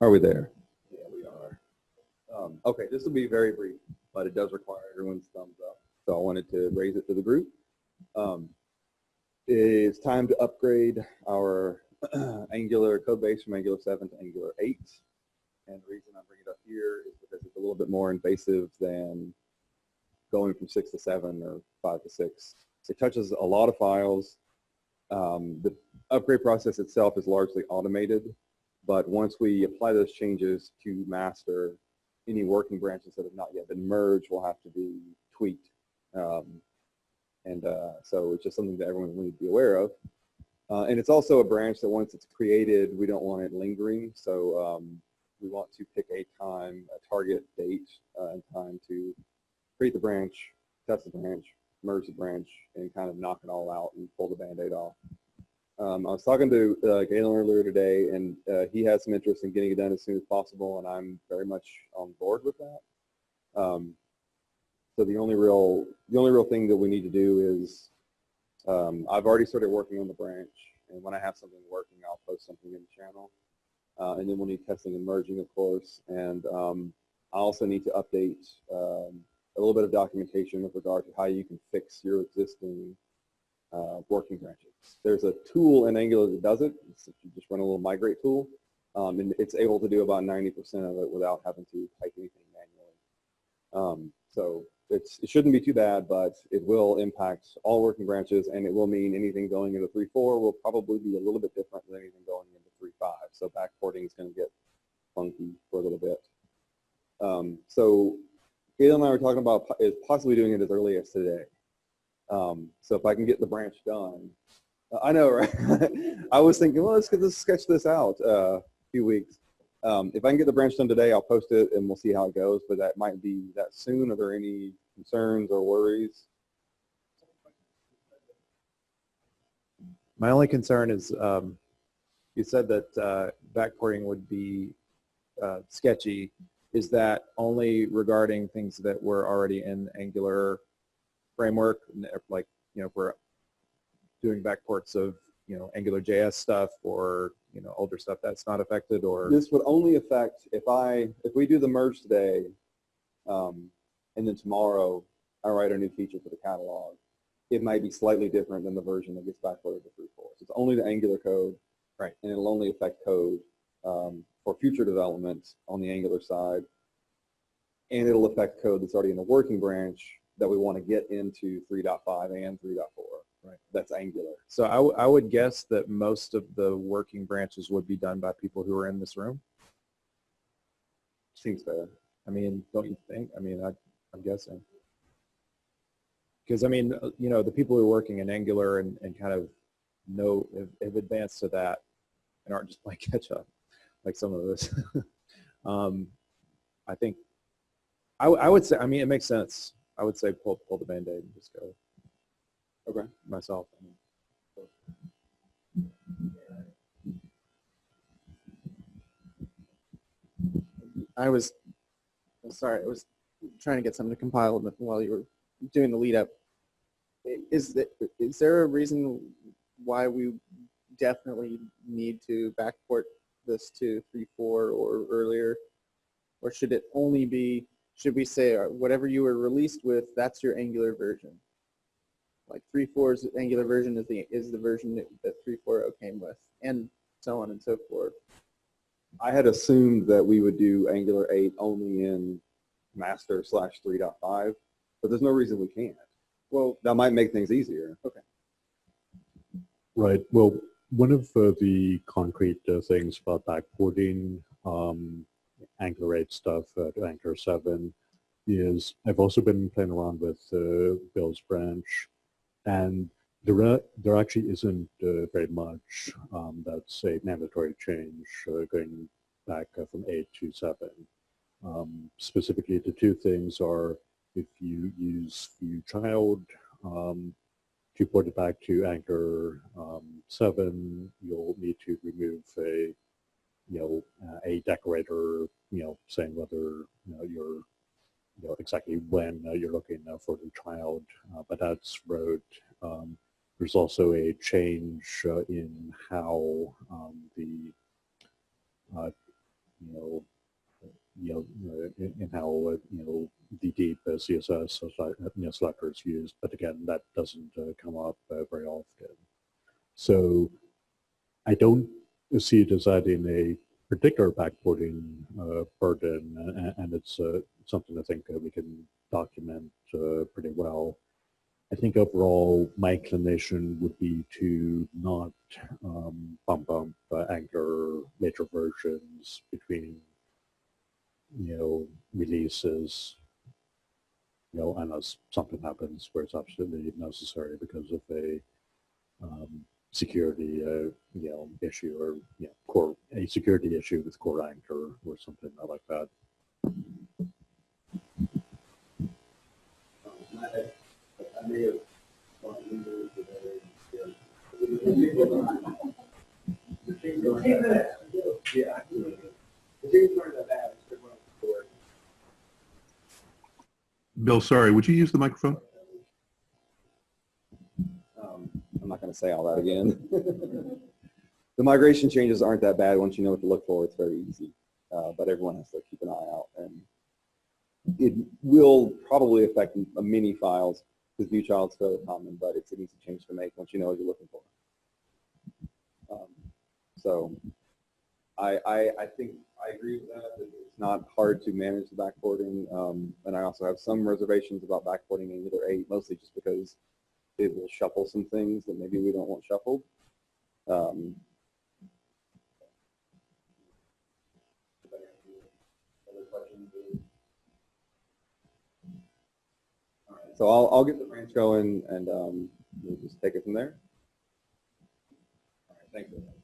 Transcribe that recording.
Are we there? Yeah, we are. Um, okay, this will be very brief, but it does require everyone's thumbs up. So I wanted to raise it to the group. Um, it's time to upgrade our Angular code base from Angular 7 to Angular 8. And the reason I bring it up here is because it's a little bit more invasive than going from 6 to 7 or 5 to 6. It touches a lot of files. Um, the upgrade process itself is largely automated, but once we apply those changes to master, any working branches that have not yet been merged will have to be tweaked. Um, and uh, so it's just something that everyone will need to be aware of. Uh, and it's also a branch that once it's created, we don't want it lingering. So um, we want to pick a time, a target date uh, and time to create the branch, test the branch, merge the branch, and kind of knock it all out and pull the band-aid off. Um, I was talking to uh, Galen earlier today, and uh, he has some interest in getting it done as soon as possible, and I'm very much on board with that. Um, so the only real the only real thing that we need to do is um, I've already started working on the branch, and when I have something working, I'll post something in the channel. Uh, and then we'll need testing and merging, of course, and um, I also need to update um, a little bit of documentation with regard to how you can fix your existing uh, working branches. There's a tool in Angular that does it. You just run a little migrate tool, um, and it's able to do about 90% of it without having to type anything manually. Um, so it's, it shouldn't be too bad, but it will impact all working branches, and it will mean anything going into 3.4 will probably be a little bit different than anything going into 3.5. So backporting is going to get funky for a little bit. Um, so Gail and I were talking about is possibly doing it as early as today. Um, so if I can get the branch done, uh, I know, right? I was thinking, well, let's get this sketch this out uh, a few weeks. Um, if I can get the branch done today, I'll post it and we'll see how it goes. But that might be that soon. Are there any concerns or worries? My only concern is um, you said that uh, backporting would be uh, sketchy. Is that only regarding things that were already in Angular framework, like you know, if we're doing backports of you know Angular JS stuff or you know older stuff that's not affected, or This would only affect if I if we do the merge today, um, and then tomorrow I write a new feature for the catalog. It might be slightly different than the version that gets backported to 3.4. So it's only the Angular code, Right. And it'll only affect code um, for future development on the Angular side, and it'll affect code that's already in the working branch that we want to get into 3.5 and 3.4. Right. That's Angular. so I, I would guess that most of the working branches would be done by people who are in this room. Seems fair. I mean, don't you think? I mean, I, I'm guessing. Because I mean, you know, the people who are working in Angular and, and kind of know have, have advanced to that and aren't just playing catch up like some of us. um, I think I, I would say, I mean, it makes sense. I would say pull pull the band-aid and just go. Okay. Myself. I mean, I was, I'm sorry, I was trying to get something to compile while you were doing the lead up. Is, the, is there a reason why we definitely need to backport this to 3.4 or earlier? Or should it only be, should we say uh, whatever you were released with, that's your Angular version? Like 3.4's Angular version is the, is the version that, that 3.4 came with, and so on and so forth. I had assumed that we would do Angular 8 only in master slash 3.5, but there's no reason we can't. Well, That might make things easier. Okay. Right. Well, one of uh, the concrete uh, things about backporting um, Angular 8 stuff uh, to Angular 7 is I've also been playing around with uh, Bill's branch, and there, a- there actually isn't uh, very much um, that's a mandatory change uh, going back uh, from 8 to 7. Um, specifically, the two things are if you use view child, um, to port it back to Angular um, 7, you'll need to remove a, you know, uh, a decorator, you know, saying whether, you know, you're, you know, exactly when uh, you're looking uh, for the child, uh, but that's wrote. Um, there's also a change uh, in how um, the you know, you know, in, in how you know the deep CSS you know, selector is used, but again, that doesn't come up very often. So I don't see it as adding a particular backporting uh, burden, and, it's uh, something I think uh, we can document uh, pretty well. I think overall, my inclination would be to not um, bump up uh, Angular later versions between, you know, releases, you know, unless something happens where it's absolutely necessary because of a um, security, uh, you know, issue or, you know, core, a security issue with core Angular or something like that. Bill, sorry, would you use the microphone? Um, I'm not going to say all that again. the migration changes aren't that bad once you know what to look for. It's very easy, uh, but everyone has to keep an eye out, and it will probably affect many files because view child's fairly common, but it's an easy change to make once you know what you're looking for. Um, so, I, I I think I agree with that. It's not hard to manage the backporting, um, and I also have some reservations about backporting Angular 8, mostly just because it will shuffle some things that maybe we don't want shuffled. Um, So I'll, I'll get the branch going and um, we'll just take it from there. All right, thanks.